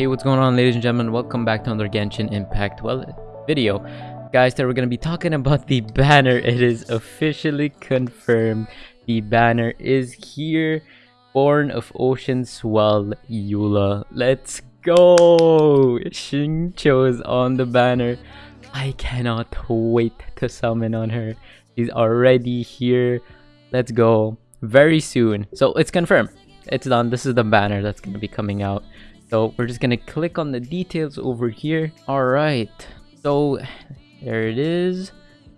Hey, what's going on ladies and gentlemen? Welcome back to another Genshin Impact well video. Guys, today we're going to be talking about the banner. It is officially confirmed. The banner is here. Born of Ocean Swell Eula. Let's go! Xingqiu is on the banner. I cannot wait to summon on her. She's already here. Let's go. Very soon. So it's confirmed. It's done. This is the banner that's going to be coming out. So we're just to click on the details over here. All right. So there it is.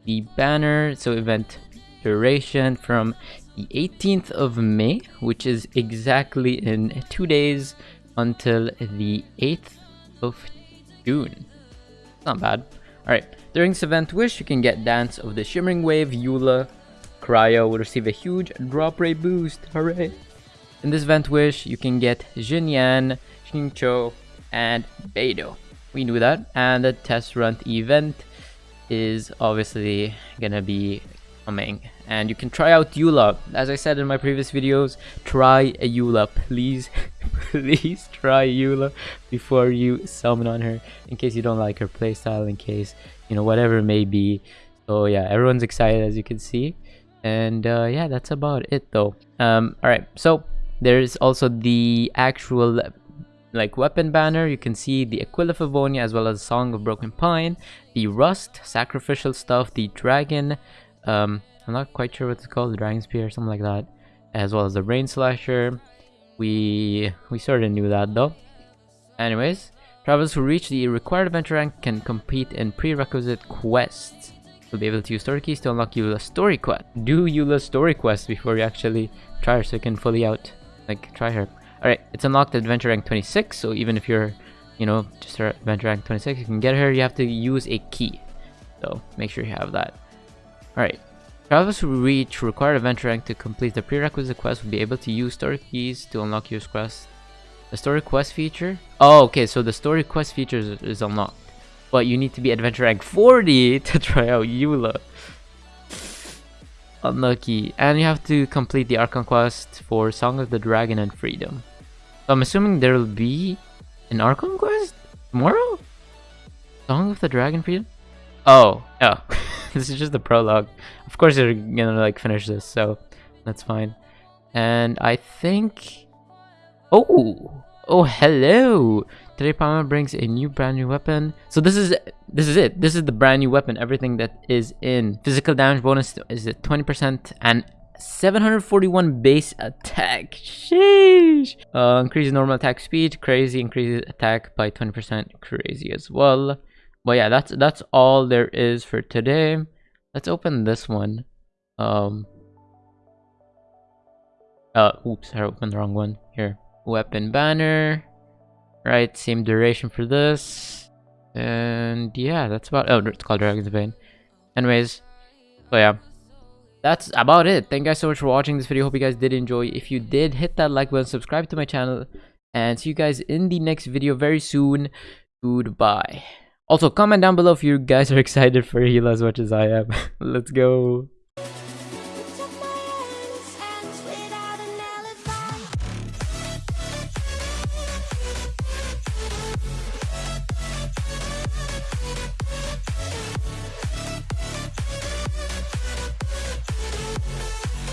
The banner. So event duration from the 18th of May, which is exactly in two days until the 8th of June. Not bad. Alright, during this event wish, you can get Dance of the Shimmering Wave, Eula, Cryo will receive a huge drop rate boost, hooray! In this event wish, you can get Xinyan, Xingqiu, and Beidou. We knew that, and the test run event is obviously gonna be coming. And you can try out Eula. As I said in my previous videos try a Eula please. Please try Eula before you summon on her in case you don't like her playstyle in case you know whatever it may be. So yeah everyone's excited as you can see. And uh, yeah that's about it though. Um all right so there's also the actual like weapon banner you can see the Aquila favonia as well as Song of Broken Pine the Rust sacrificial stuff the dragon um I'm not quite sure what it's called, the Dragon Spear or something like that, as well as the Rain Slasher. We we sort of knew that though. Anyways, travelers who reach the required adventure rank can compete in prerequisite quests. You'll be able to use story keys to unlock Eula's story quest. Do Eula's story quest before you actually try her so you can fully out, like, try her. Alright, it's unlocked adventure rank 26, so even if you're, you know, just at adventure rank 26, you can get her, you have to use a key. So, make sure you have that. Alright, Travelers who reach required adventure rank to complete the prerequisite quest will be able to use story keys to unlock your quest. The story quest feature? Oh, okay, so the story quest feature is, is unlocked. But you need to be adventure rank 40 to try out Eula. Unlucky. And you have to complete the Archon quest for Song of the Dragon and Freedom. So I'm assuming there will be an Archon quest tomorrow? Song of the Dragon Freedom? Oh, yeah. this is just the prologue. Of course they're gonna like finish this, so that's fine. And I think... Oh! Oh, hello! Today Paimon brings a new brand new weapon. So this is this is it. This is the brand new weapon. Everything that is in. Physical damage bonus is at 20% and 741 base attack. Sheesh! Uh, increases normal attack speed. Crazy. Increases attack by 20%. Crazy as well. But yeah, that's that's all there is for today. Let's open this one. Um. Uh, oops, I opened the wrong one. Here, weapon banner. Right, same duration for this. And yeah, that's about. Oh, it's called Dragon's Bane. Anyways, so yeah, that's about it. Thank you guys so much for watching this video. Hope you guys did enjoy. If you did, hit that like button, subscribe to my channel, and see you guys in the next video very soon. Goodbye. Also, comment down below if you guys are excited for Eula as much as I am. Let's go.